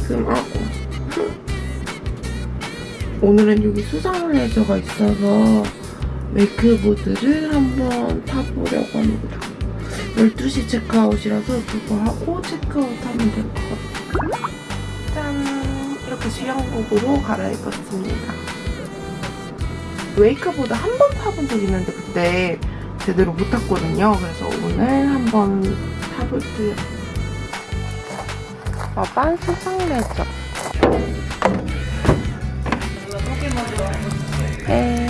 지금 어 오늘은 여기 수상 레저가 있어서 웨이크보드를 한번 타보려고 합니다. 12시 체크아웃이라서 그거 하고 체크아웃 하면 될 것 같아요. 짠! 이렇게 수영복으로 갈아입었습니다. 웨이크보드 한 번 타본 적 있는데 그때 제대로 못 탔거든요. 그래서 오늘 한번 타볼게요. 아, 빤 수상 레저. 네.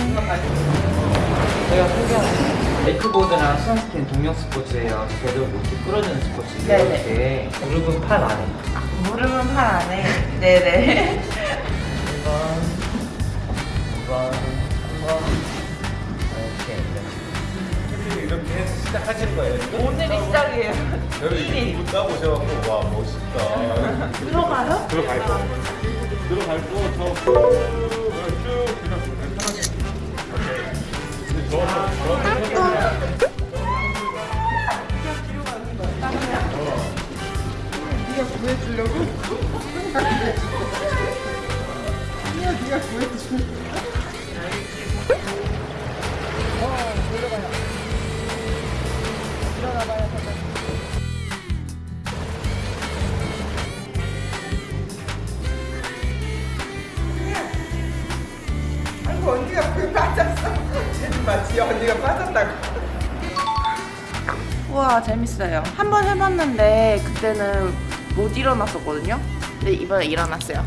제가 소개하는 웨이크보드랑 수영스키는 동명 스포츠예요. 제대로 이렇게 끌어주는 스포츠. 네네. 이렇게 무릎은 팔 안에. 무릎은 팔 안에. 네네. 1번, 2번, 3번. 이렇게. 이렇게 해서 시작하시는 거예요 지금? 오늘이 시작이에요. 저를 이렇게 두분 따보셔갖고 와 멋있다 들어가요? 들어갈 거 들어갈 거저 쭉 그냥 편하게 오케이 저, 저, 저, 네가 구해주려고? 아니야, 네가 구해주려고. 아이고 언니가 불 빠졌어. 마치 언니가 빠졌다고. 우와 재밌어요. 한 번 해봤는데 그때는 못 일어났었거든요. 근데 이번에 일어났어요.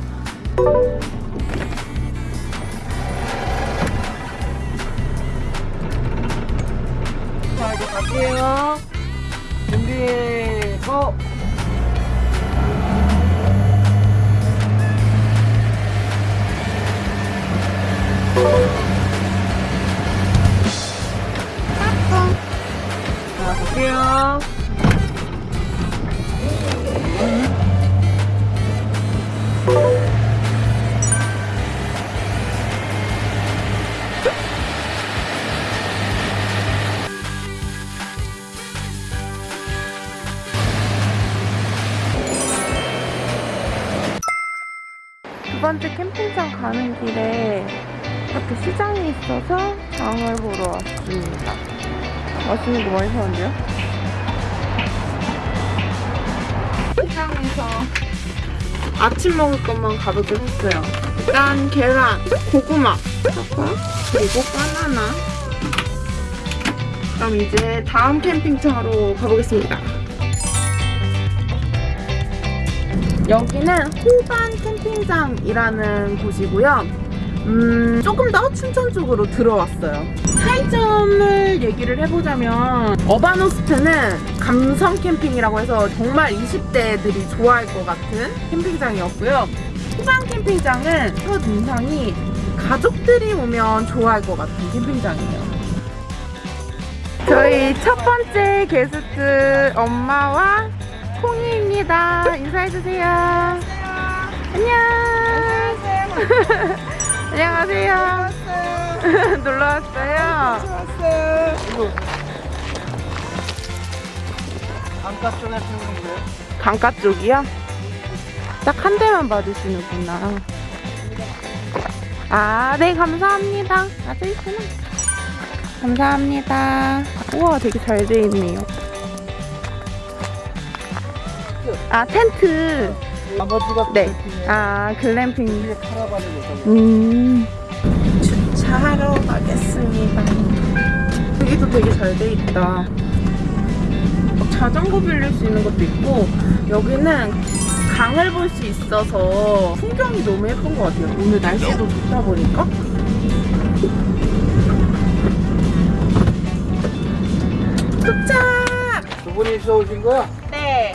번째 캠핑장 가는 길에 이렇게 시장이 있어서 장을 보러 왔습니다. 맛있는 거 많이 사는데요? 시장에서 아침 먹을 것만 가볍게 샀어요. 일단 계란, 고구마, 그리고 바나나. 그럼 이제 다음 캠핑장으로 가보겠습니다. 여기는 호반 캠핑장이라는 곳이고요. 음, 조금 더 춘천 쪽으로 들어왔어요. 차이점을 얘기를 해보자면 어반호스트는 감성 캠핑이라고 해서 정말 20대들이 좋아할 것 같은 캠핑장이었고요. 호반 캠핑장은 첫 인상이 가족들이 오면 좋아할 것 같은 캠핑장이에요. 저희 첫 번째 게스트 엄마와 콩이입니다. 인사해주세요. 안녕. 안녕하세요. 놀러 왔어요. 강가 쪽에 쓰는데 강가 쪽이요? 딱 한 대만 받으시는구나. 아, 네, 감사합니다. 아저 있구나. 감사합니다. 우와, 되게 잘 돼 있네요. 아, 텐트. 아버지가 네. 아, 글램핑. 음. 주차하러 가겠습니다. 여기도 되게 잘 돼 있다. 막 자전거 빌릴 수 있는 것도 있고 여기는 강을 볼 수 있어서 풍경이 너무 예쁜 것 같아요. 오늘 날씨도 좋다 보니까. 도착! 두 분이서 오신 거야? 네.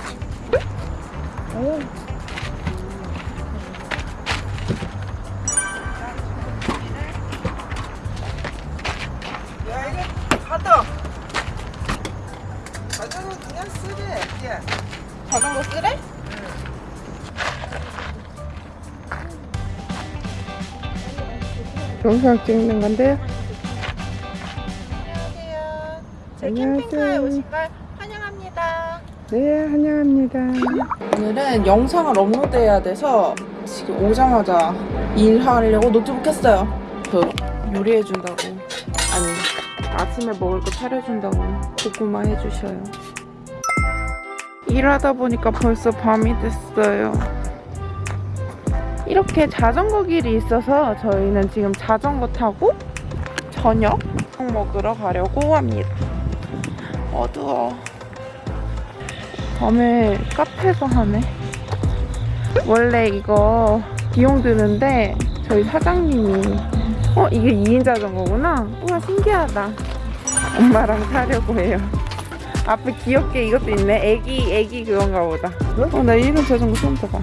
오. 야 이게 가다 가자고 그냥 쓰래 야 자전거 쓰래? 영상 찍는 건데요. 안녕하세요 제 안녕하세요. 캠핑카에 오신 걸 환영합니다 네, 환영합니다. 오늘은 영상을 업로드해야 돼서 지금 오자마자 일하려고 노트북 켰어요. 그 요리해준다고. 아니, 아침에 먹을 거 차려준다고 고구마 해주셔요. 일하다 보니까 벌써 밤이 됐어요. 이렇게 자전거 길이 있어서 저희는 지금 자전거 타고 저녁 먹으러 가려고 합니다. 어두워. 밤에 카페에서 하네. 원래 이거 비용 드는데 저희 사장님이 어 이게 2인 자전거구나. 우와 신기하다. 엄마랑 타려고 해요. 앞에 귀엽게 이것도 있네. 애기 애기 그건가 보다. 어 나 이런 자전거 처음 타봐.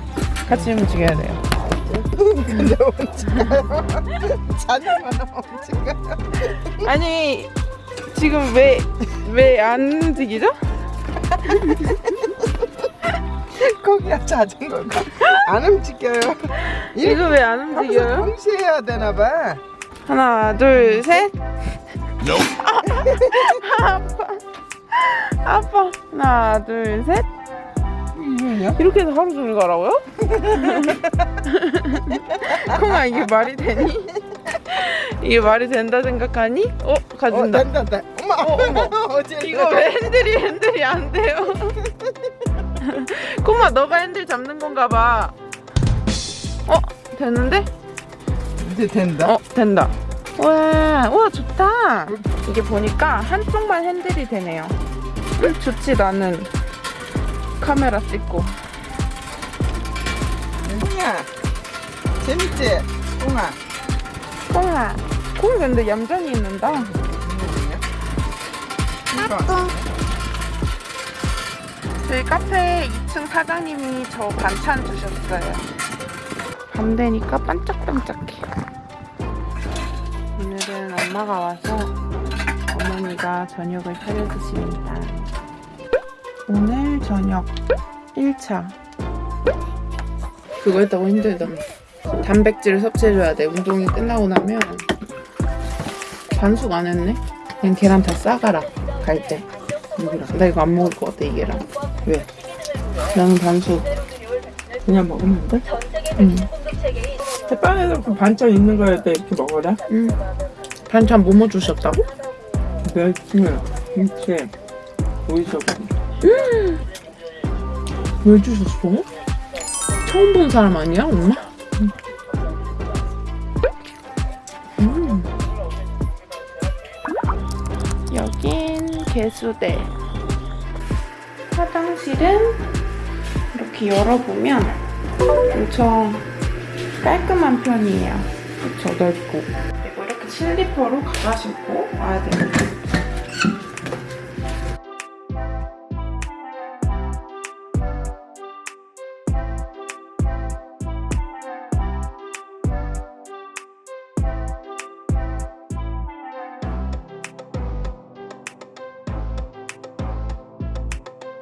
같이 움직여야 돼요. 근데 자녀만 엄지가 아니 지금 왜 왜 안 움직이죠? 거기야 자전거가 안 움직여요. 이거 왜 안 움직여요? 동시에 해야 되나 봐. 하나 둘 셋. 아, 아파. 아파. 하나 둘 셋. 뭐야? 이렇게 해서 하루 종일 가라고요? 콩아 이게 말이 되니? 이게 말이 된다 생각하니? 어어 가진다. 된다 된다. 어머 어, 어머. 어제 이거 왜 핸들이 핸들이 안 돼요? 콩아 너가 핸들 잡는 건가 봐. 어 되는데? 이제 된다. 어 된다. 와, 와 좋다. 이게 보니까 한쪽만 핸들이 되네요. 음, 좋지 나는 카메라 찍고. 콩아 재밌지? 콩아. 콩아, 콩 근데 얌전히 있는다. 이거 저희 카페 2층 사장님이 저 반찬 주셨어요. 밤 되니까 반짝반짝해. 오늘은 엄마가 와서 어머니가 저녁을 차려 드십니다. 오늘 저녁 1차. 그거 했다고 힘들다며. 단백질을 섭취해줘야 돼. 운동이 끝나고 나면. 반숙 안 했네? 그냥 계란 다 싸가라. 갈 때. 여기랑. 나 이거 안 먹을 것 같아, 이 계란. 왜? 나는 반숙. 그냥 먹으면 돼? 응. 빵에서 그 반찬 있는 거에 때 이렇게 먹어라. 응. 반찬 뭐뭐 주셨다고? 멸치, 김치, 오이소금. 왜 주셨어? 처음 본 사람 아니야, 엄마? 음. 개수대. 화장실은 이렇게 열어보면 엄청 깔끔한 편이에요. 그쵸, 넓고. 그리고 이렇게 슬리퍼로 갈아 신고 와야 됩니다.